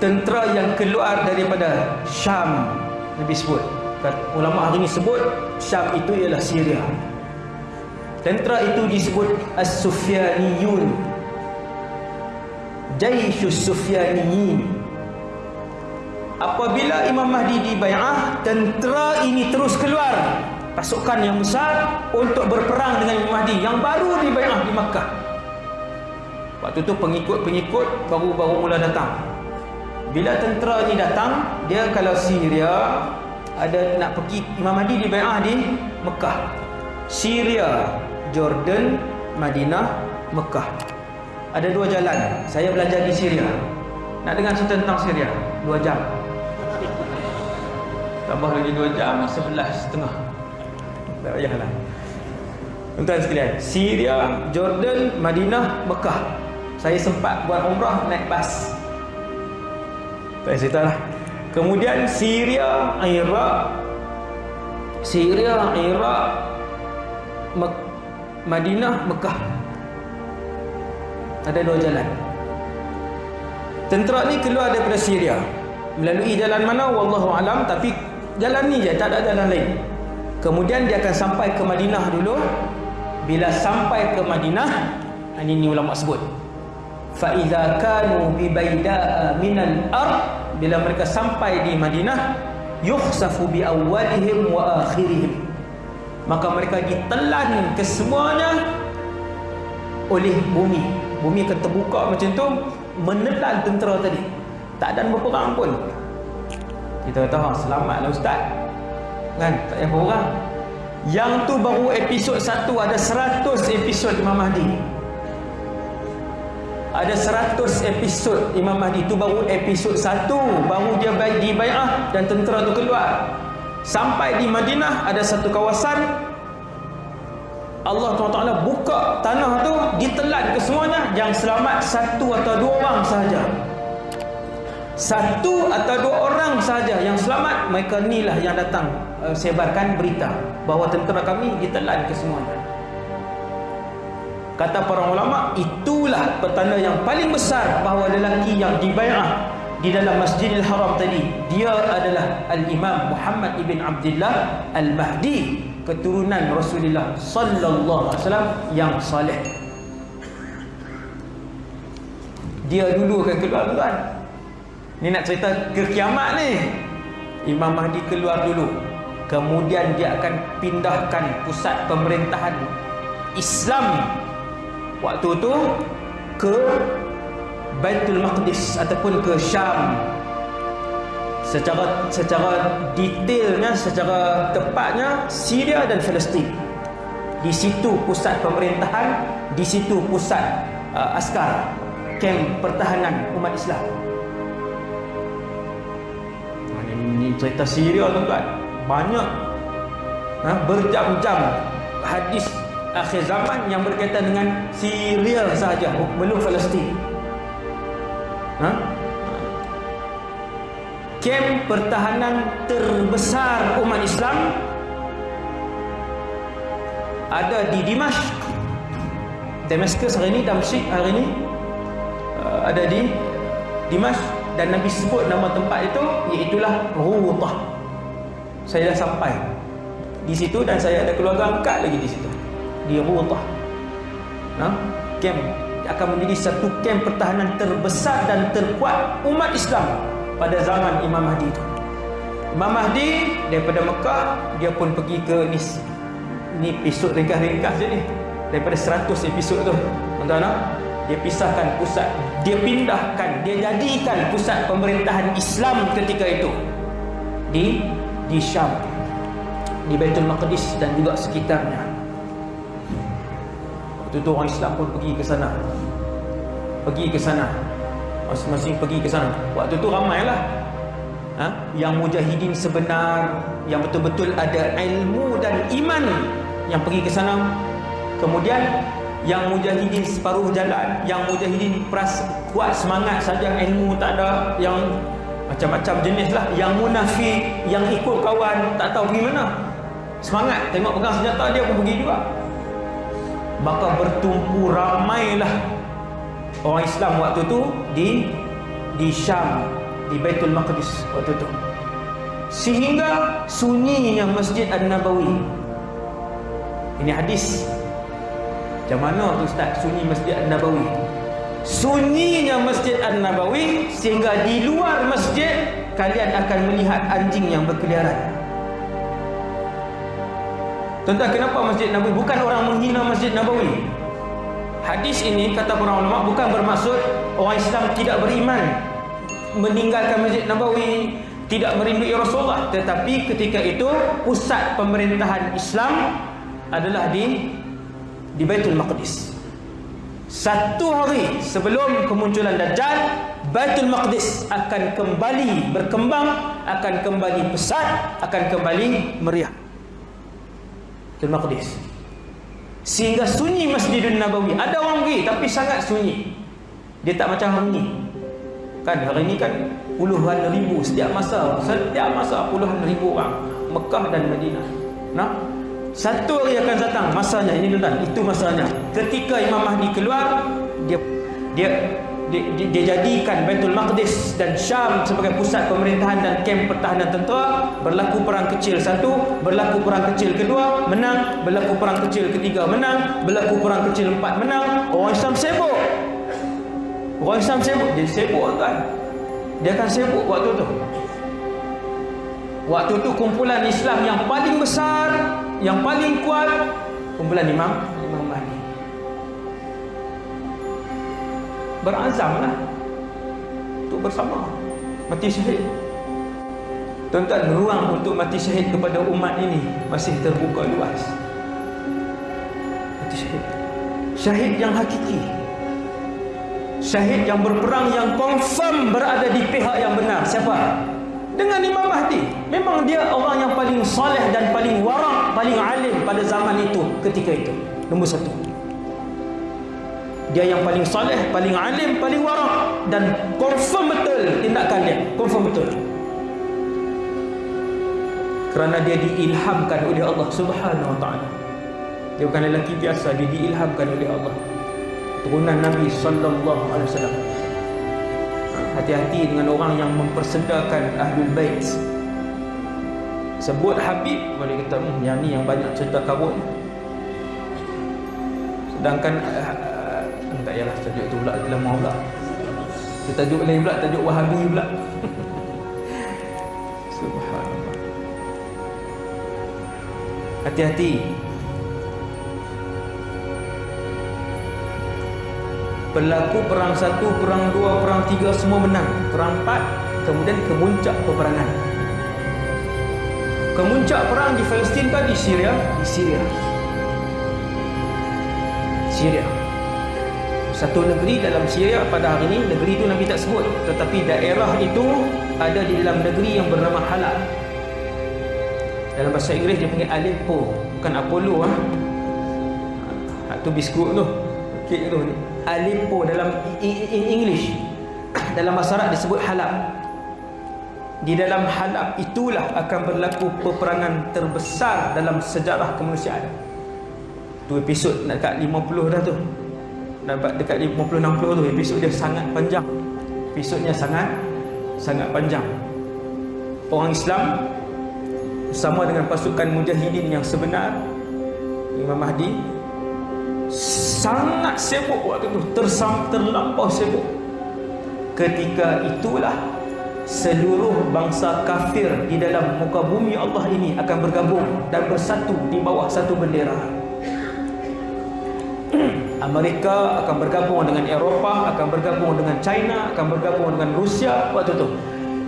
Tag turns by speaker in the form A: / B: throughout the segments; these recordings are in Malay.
A: tentera yang keluar daripada Syam Nabi sebut. Ulama hari ini sebut Syam itu ialah Syria. Tentera itu disebut As-Sufyaniyun. Jaisus Sufyaniyin apabila Imam Mahdi dibai'ah tentera ini terus keluar. Pasukan yang besar untuk berperang dengan Imam Mahdi yang baru dibai'ah di Makkah. Waktu itu pengikut-pengikut baru-baru mula datang bila tentera ni datang dia kalau Syria ada nak pergi Imam Mahdi dibai'ah di Mekah. Syria Jordan Madinah Mekah. Ada dua jalan. Saya belajar di Syria. Nak dengar cerita tentang Syria? Dua jam. Tambah lagi dua jam sebelas setengah. Tak payahlah. Tuan sekalian Syria Jordan Madinah Mekah. Saya sempat buat umrah naik bas tak cerita lah. Kemudian Syria, Iraq, Syria, Iraq, Mek Madinah, Mekah. Ada dua jalan. Tentera ni keluar daripada Syria. Melalui jalan mana? Wallahu alam. Tapi jalan ni je, tak ada jalan lain. Kemudian dia akan sampai ke Madinah dulu. Bila sampai ke Madinah, ini, ulama sebut fa idza kanu bi baida'a ah, min al-ard bila mereka sampai di Madinah yukhsafu bi awwalihim wa akhirihim. Maka mereka ditelan kesemuanya oleh bumi. Bumi akan terbuka macam tu menelan tentera tadi. Tak ada berperang pun. Kita kata ah, selamatlah ustaz. Kan? Tak payah berperang. Yang tu baru episod satu ada 100 episod Imam Mahdi ada 100 episod Imam Mahdi itu baru episod 1 baru dia baik di bai'ah dan tentera tu keluar. Sampai di Madinah ada satu kawasan. Allah SWT buka tanah tu ditelan ke semuanya. Yang selamat satu atau dua orang sahaja. Satu atau dua orang sahaja yang selamat mereka inilah yang datang uh, sebarkan berita bahawa tentera kami ditelan ke semuanya Kata para ulama, itulah petanda yang paling besar bahawa lelaki yang dibai'ah di dalam Masjidil Haram tadi, dia adalah Al-Imam Muhammad ibn Abdullah Al-Mahdi, keturunan Rasulullah sallallahu alaihi wasallam yang saleh. Dia dulu akan keluar tuan. Ni nak cerita ke kiamat ni. Imam Mahdi keluar dulu. Kemudian dia akan pindahkan pusat pemerintahan Islam waktu tu ke Baitul Maqdis ataupun ke Syam. Secara secara detailnya secara tepatnya Syria dan Palestin. Di situ pusat pemerintahan di situ pusat uh, askar kem pertahanan umat Islam. Ini cerita Syria tuan-tuan? Banyak ha, berjam-jam hadis akhir zaman yang berkaitan dengan Syria sahaja belum Palestin. Ha? kem pertahanan terbesar umat Islam ada di Dimash. Damascus hari ini Damsyik hari ini uh, ada di Dimash. Dan Nabi sebut nama tempat itu iaitulah Rutah saya dah sampai di situ dan saya ada keluarga angkat lagi di situ di Rutah. Ha? Kem akan menjadi satu kem pertahanan terbesar dan terkuat umat Islam pada zaman Imam Mahdi itu. Imam Mahdi daripada Mekah dia pun pergi ke ni ni episod ringkas-ringkas je ni daripada 100 episod tu. Tuan-tuan dia pisahkan pusat dia pindahkan dia jadikan pusat pemerintahan Islam ketika itu di di Syam di Baitul Maqdis dan juga sekitarnya Waktu tu orang Islam pun pergi ke sana. Pergi ke sana. Masing-masing pergi ke sana. Waktu tu ramailah. Ha? Yang mujahidin sebenar Yang betul-betul ada ilmu dan iman Yang pergi ke sana. Kemudian Yang mujahidin separuh jalan Yang mujahidin peras kuat semangat saja Ilmu tak ada Yang macam-macam jenis lah. Yang munafik yang ikut kawan tak tahu pergi mana. Semangat tengok pegang senjata dia pun pergi juga maka bertumpu ramailah. Orang Islam waktu tu di di Syam di Baitul Maqdis waktu tu. Sehingga sunyinya Masjid An-Nabawi. Ini hadis. Macam mana tu Ustaz sunyi Masjid An-Nabawi? Sunyinya Masjid An-Nabawi sehingga di luar masjid kalian akan melihat anjing yang berkeliaran Tuan-tuan kenapa Masjid Nabawi bukan orang menghina Masjid Nabawi hadis ini kata para ulama bukan bermaksud orang Islam tidak beriman meninggalkan Masjid Nabawi tidak merindui Rasulullah tetapi ketika itu pusat pemerintahan Islam adalah di di Baitul Maqdis. Satu hari sebelum kemunculan Dajjal, Baitul Maqdis akan kembali berkembang, akan kembali pesat, akan kembali meriah. Baitul Maqdis. Sehingga sunyi Masjidun Nabawi. Ada orang pergi tapi sangat sunyi. Dia tak macam hari ini. Kan hari ini kan puluhan ribu setiap masa. Setiap masa puluhan ribu orang. Mekah dan Madinah. Nah, satu hari akan datang masanya ini tuan itu masanya. Ketika Imam Mahdi keluar, dia dia dia, dia, dia jadikan Baitul Maqdis dan Syam sebagai pusat pemerintahan dan kem pertahanan tentera. Berlaku perang kecil satu berlaku perang kecil kedua menang. Berlaku perang kecil ketiga menang. Berlaku perang kecil empat menang. Orang Islam sibuk. Orang Islam sibuk. Dia sibuk kan dia akan sibuk waktu tu. Waktu tu kumpulan Islam yang paling besar yang paling kuat kumpulan Imam berazamlah untuk bersama. Mati syahid. Tuan-tuan ruang untuk mati syahid kepada umat ini masih terbuka luas. Mati syahid. Syahid yang hakiki. Syahid yang berperang yang confirm berada di pihak yang benar. Siapa? Dengan Imam Mahdi. Memang dia orang yang paling soleh dan paling warak paling alim pada zaman itu ketika itu. Nombor satu dia yang paling soleh paling alim paling warak dan confirm betul tindakan dia. Confirm betul. Kerana dia diilhamkan oleh Allah subhanahu wa ta'ala. Dia bukan lelaki biasa dia diilhamkan oleh Allah. Turunan Nabi sallallahu alaihi wasallam. Hati-hati dengan orang yang mempersedakan ahlul bait. Sebut Habib boleh kata hmm, yang ni yang banyak cerita kabut sedangkan uh, tak yalah tajuk tu pula lama pula kita tajuk lain pula tajuk Wahabi pula subhanallah hati-hati Berlaku perang satu, perang dua, perang tiga semua menang. Perang empat, kemudian kemuncak peperangan. Kemuncak perang di Palestin kan di Syria? Di Syria. Syria. Satu negeri dalam Syria pada hari ini, negeri itu Nabi tak sebut. Tetapi daerah itu ada di dalam negeri yang bernama Halab. Dalam bahasa Inggeris dia panggil Aleppo. Bukan Apollo. Ha? Itu biskut tu. Kek tu. Aleppo dalam in English dalam bahasa Arab disebut Halab di dalam Halab itulah akan berlaku peperangan terbesar dalam sejarah kemanusiaan tu episod dekat 50 dah tu dapat dekat 50-60 tu episod dia sangat panjang. Episodnya sangat sangat panjang. Orang Islam sama dengan pasukan mujahidin yang sebenar Imam Mahdi sangat sibuk waktu itu tersam terlampau sibuk. Ketika itulah seluruh bangsa kafir di dalam muka bumi Allah ini akan bergabung dan bersatu di bawah satu bendera Amerika akan bergabung dengan Eropah akan bergabung dengan China akan bergabung dengan Rusia waktu itu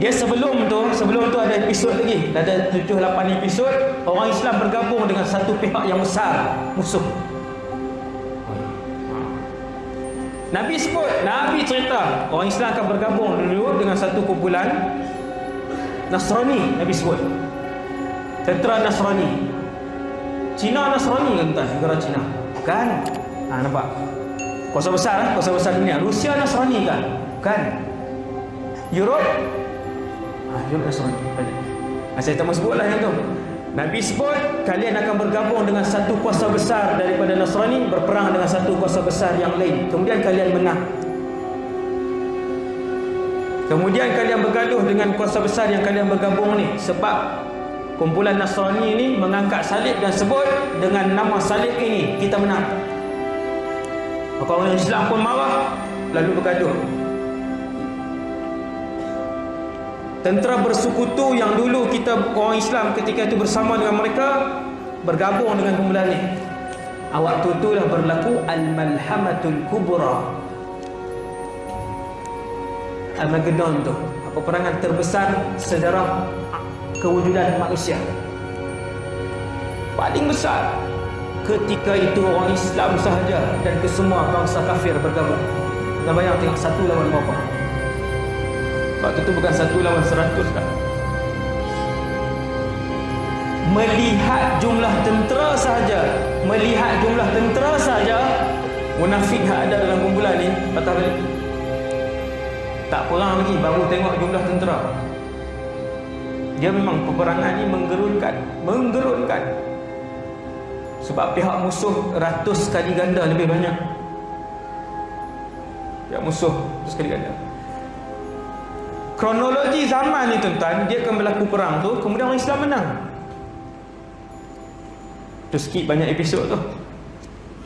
A: dia sebelum tu sebelum tu ada episod lagi ada 7 8 episod orang Islam bergabung dengan satu pihak yang besar musuh Nabi sebut, Nabi cerita orang Islam akan bergabung dulu dengan satu kumpulan Nasrani, Nabi sebut. Tentera Nasrani. Cina Nasrani kan tuan, negara Cina. Bukan? Ha, nampak? Kuasa besar, kuasa besar dunia. Rusia Nasrani kan? Bukan? Europe Ha, jawab Nasrani. Ha, saya tak mahu sebutlah yang tu. Nabi sebut kalian akan bergabung dengan satu kuasa besar daripada Nasrani berperang dengan satu kuasa besar yang lain. Kemudian kalian menang. Kemudian kalian bergaduh dengan kuasa besar yang kalian bergabung ni sebab kumpulan Nasrani ini mengangkat salib dan sebut dengan nama salib ini kita menang. Maka orang Islam pun marah lalu bergaduh. Tentera bersekutu yang dulu kita orang Islam ketika itu bersama dengan mereka bergabung dengan kumpulan ini. Waktu itulah berlaku al-malhamatul kubra Armageddon tu peperangan terbesar sejarah kewujudan manusia paling besar ketika itu orang Islam sahaja dan kesemua bangsa kafir bergabung. Dan bayang tengok satu lawan berapa? Waktu itu bukan satu lawan seratus kan melihat jumlah tentera sahaja melihat jumlah tentera sahaja munafik yang ada dalam kumpulan ni patah balik. Tak perang lagi baru tengok jumlah tentera. Dia memang peperangan ni menggerunkan menggerunkan sebab pihak musuh ratus kali ganda lebih banyak pihak musuh ratus kali ganda kronologi zaman ni tuan-tuan dia akan berlaku perang tu kemudian orang Islam menang tu sikit banyak episod tu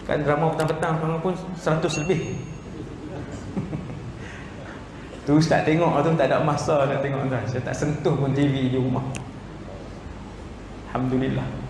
A: kan drama petang-petang pun 100 lebih Tu ustaz tengok tu tak ada masa nak tengok tuan. Saya tak sentuh pun TV di rumah. Alhamdulillah.